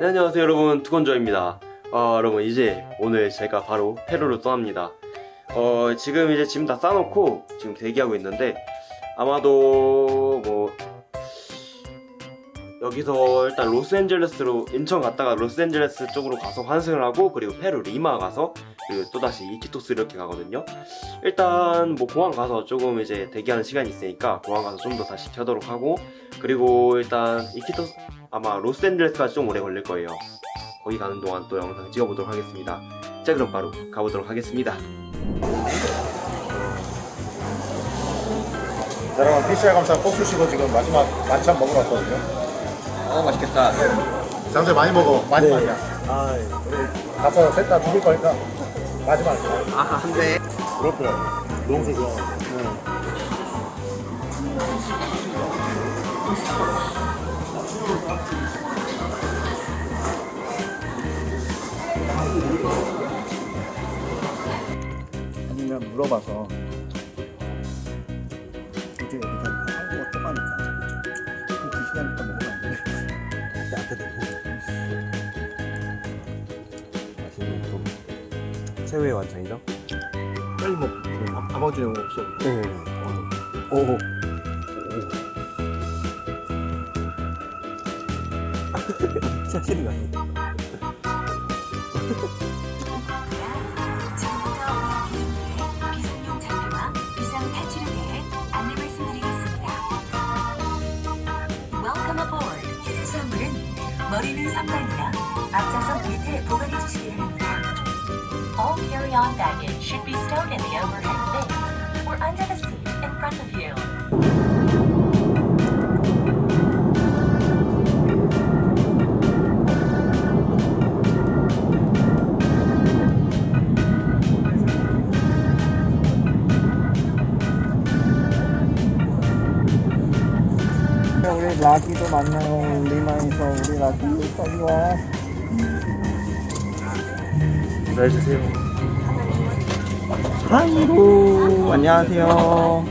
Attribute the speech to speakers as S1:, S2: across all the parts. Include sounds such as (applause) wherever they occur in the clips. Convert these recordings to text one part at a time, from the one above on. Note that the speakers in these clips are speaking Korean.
S1: 네, 안녕하세요 여러분. 두건조입니다. 어, 여러분 이제 오늘 제가 바로 페루로 떠납니다. 어, 지금 이제 짐 다 싸놓고 지금 대기하고 있는데 아마도 뭐 여기서 일단 로스앤젤레스로 인천 갔다가 로스앤젤레스 쪽으로 가서 환승을 하고 그리고 페루 리마 가서 그리고 또다시 이키토스 이렇게 가거든요. 일단 뭐 공항 가서 조금 이제 대기하는 시간이 있으니까 공항 가서 좀 더 다시 켜도록 하고 그리고 일단 이키토스 아마 로스앤젤레스까지 좀 오래 걸릴 거예요. 거기 가는 동안 또 영상 찍어보도록 하겠습니다. 자 그럼 바로 가보도록 하겠습니다.
S2: 자, 여러분 PCR 검사 꼭 주시고 지금 마지막 만찬 먹으러 왔거든요.
S1: 어 맛있겠다.
S2: 장재 많이 먹어. 마지막이야.
S1: 아,
S2: 우리 가서 셋다 죽을 거니까 마지막.
S1: 아 안돼
S2: 그렇고요. 농수 좋아.
S3: 아니면 물어봐서
S1: 최후의 완성이죠?
S2: 빨리 먹. 아버지 영 없어.
S1: 네 오.
S4: 비상 탈출에 대해 안내 말씀드리겠습니다. Welcome aboard. 수화물은 머리는 선반이나 앞좌석 밑에 보관해 주시기 carry-on baggage should be stowed in the overhead bin or under the seat in front of you.
S3: 우리 라기도 만나요. 리마에서 우리 하이로 안녕하세요.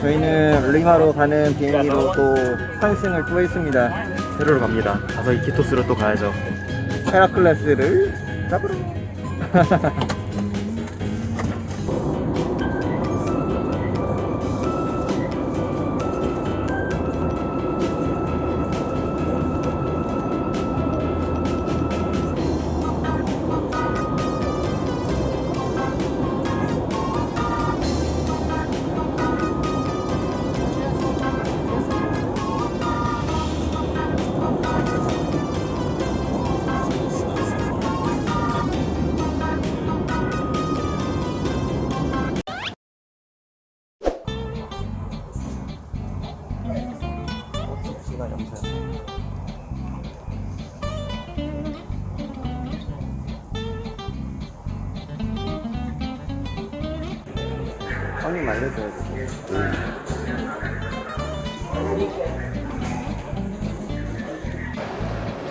S3: 저희는 리마로 가는 비행기로 또 환승을 또 했습니다.
S1: 페루로 갑니다 가서 이키토스로 또 가야죠
S3: 헤라클레스를 잡으러. (laughs) 시간 영상. 형님 알려줘야 돼.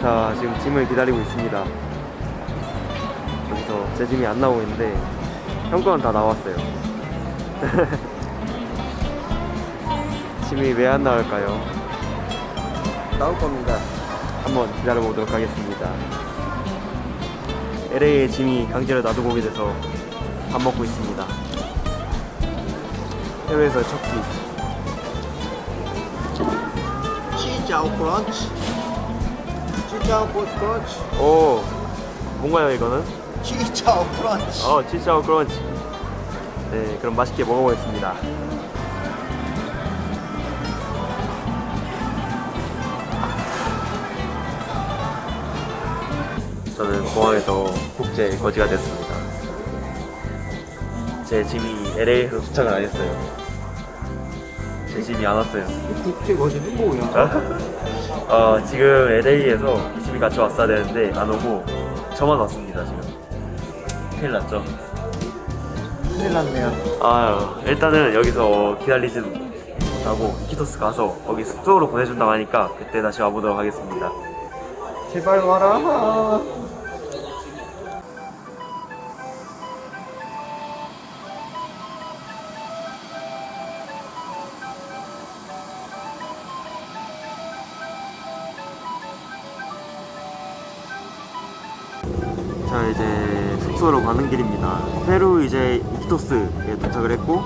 S1: 자 지금 짐을 기다리고 있습니다 여기서 제 짐이 안 나오고 있는데 형 거는 다 나왔어요 (laughs) 짐이 왜 안 나올까요?
S3: 나올 겁니다.
S1: 한번 기다려보도록 하겠습니다 LA에 짐이 강제로 놔두고 오게 돼서 밥 먹고 있습니다 해외에서 첫 끼.
S3: 치자오 크런치. 치자오 크런치.
S1: 오 뭔가요 이거는?
S3: 치자오 크런치.
S1: 어 치즈하고 크런치 네 그럼 맛있게 먹어보겠습니다 저는 공항에서 국제 거지가 됐습니다. 제 짐이 LA에서 도착을 안 했어요. 제 짐이 안 왔어요.
S3: 국제 거지는 뭐야? (laughs)
S1: 어, 지금 LA에서 이 짐이 같이 왔어야 되는데 안 오고 저만 왔습니다 지금. 큰일 났죠?
S3: 큰일 났네요.
S1: 아 일단은 여기서 기다리지 못하고 이키토스 가서 거기 숙소로 보내준다고 하니까 그때 다시 와보도록 하겠습니다
S3: 제발 와라.
S1: 자 이제 숙소로 가는 길입니다. 페루 이제 이키토스에 도착을 했고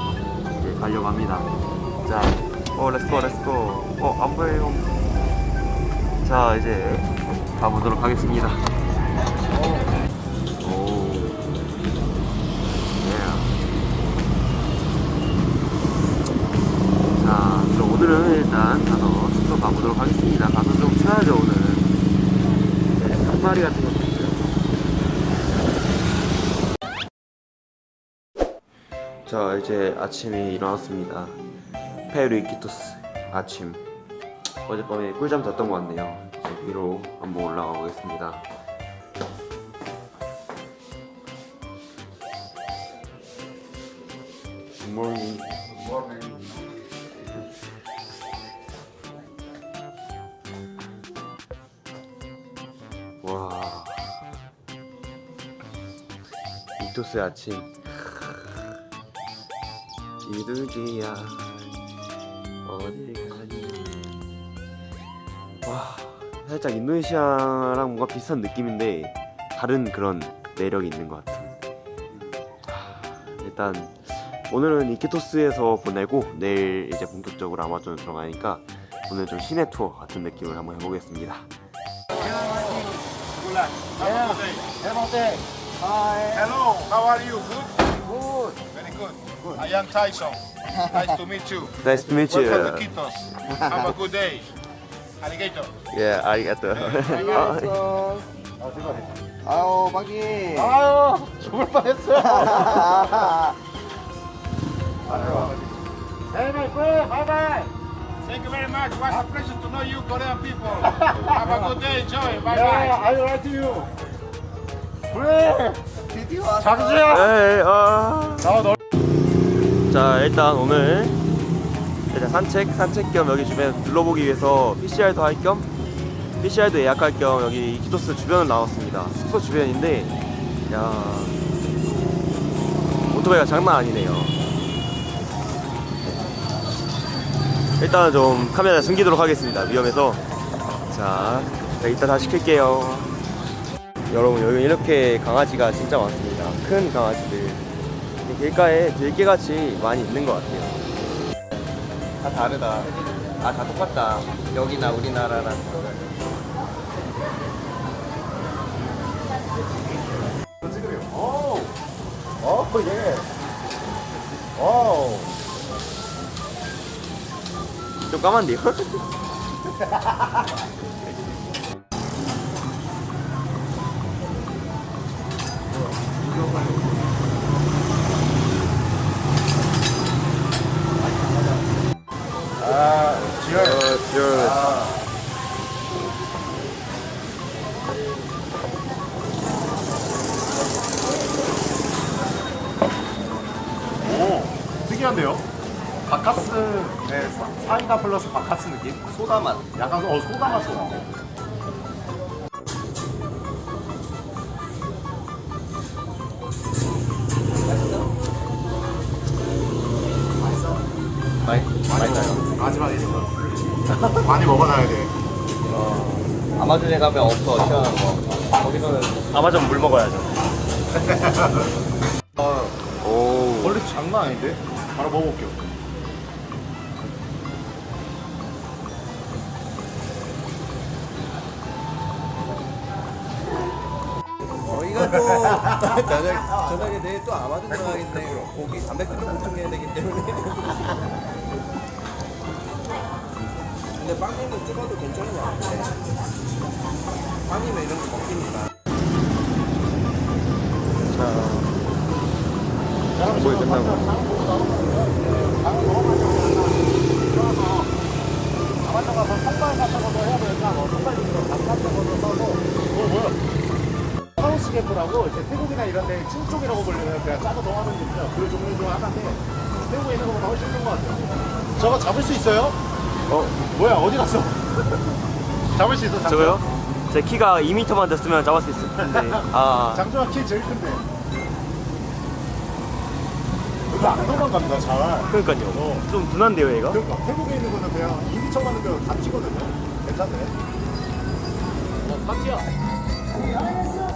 S1: 이제 가려고 합니다. 자, 어 let's go let's go. 어 안 보여요. 자 이제 가보도록 하겠습니다. 오. 예. 오늘은 일단 가서 숙소 가보도록 하겠습니다. 가서 좀 쉬어야죠 오늘은. 네, 한 마리 같은 것도 있어요. 자, 이제 아침에 일어났습니다. 페루 이키토스 아침. 어젯밤에 꿀잠 잤던 것 같네요. 이제 위로 한번 올라가 보겠습니다. 굿모닝. 와. 이토스의 아침. 이두기야. 어디 가니? 와. 살짝 인도네시아랑 뭔가 비슷한 느낌인데 다른 그런 매력이 있는 것. 하, 일단 오늘은 이키토스에서 보내고 내일 이제 본격적으로 아마존 들어가니까 오늘 좀 시내 투어 같은 느낌을 한번 해보겠습니다.
S2: Hello, how are you? Good? Good. Very good. I am Tyson. Nice to meet you.
S1: Nice to meet you.
S2: Welcome to Kitos. Have a good day. Alligator.
S1: 예, 아리가또.
S3: 안녕하세요. 아유, 박이.
S2: 아유, 죽을 뻔했어. Hey, my friend. Bye bye. Thank you very much. What a pleasure to know you, Korean people. Have a good day. Enjoy. Bye bye. I write to you. 그래.
S3: 드디어 왔어.
S2: 장수야.
S1: 에이, 아.
S2: 나 너.
S1: 자, 일단 오늘 일단 산책, 산책 겸 여기 주변 둘러보기 위해서 PCR도 할 겸 PCR도 예약할 겸 여기 이키토스 주변을 나왔습니다. 숙소 주변인데, 야 오토바이가 장난 아니네요. 일단은 좀 카메라 숨기도록 하겠습니다. 위험해서. 자, 자, 이따 다시 켤게요. 여러분 여기 이렇게 강아지가 진짜 많습니다. 큰 강아지들. 이 길가에 들개같이 많이 있는 것 같아요. 다 다르다. 아, 다 똑같다. 여기나 우리나라랑.
S2: 어, 예. 오.
S1: 좀 까만데요? (laughs)
S2: 특이한데요? 바카스, 네, 사- 사이다 플러스 바카스 느낌?
S3: 소다 맛.
S2: 약간 어 소다 맛이 나.
S1: 많이, 많이.
S2: 마지막에 있어. (laughs) 많이 먹어놔야 돼.
S3: 아마존에 가면 없어, 시원한 거. 거기서는
S1: 아마존 물 먹어야죠. (laughs)
S3: 어,
S1: 오.
S2: 원래 장난 아닌데? 바로 먹어볼게요.
S3: 저희가 또 저녁, 저녁에 내일 또 아마존 들어가겠네. 고기, 단백질을 보충해야 되기 때문에. 근데 빵님도 찍어도 괜찮은 것 같아. 빵이면 이런 거 먹히니까.
S1: 거의 끝나고.
S2: 이제 태국이나 이런 데 찐쪽이라고 불리는 그냥 짜고 동하는 있죠. 그 종류 중 하나인데 태국에 있는 것보다 훨씬 좋은 것 같아요. 저거 잡을 수 있어요?
S1: 어,
S2: 뭐야 어디 갔어? (laughs) 잡을 수 있어? 장조?
S1: 저거요? 제 키가 2m만 됐으면 잡을 수 있을 텐데. (laughs) 아,
S2: 장조가 키 제일 큰데. 안 도망갑니다 잘.
S1: 그러니까요.
S2: 어.
S1: 좀 둔한데요, 얘가?
S2: 그러니까 태국에 있는 거는 그냥 2미터 가는 거다 치거든요. 괜찮네. 어, 파티야.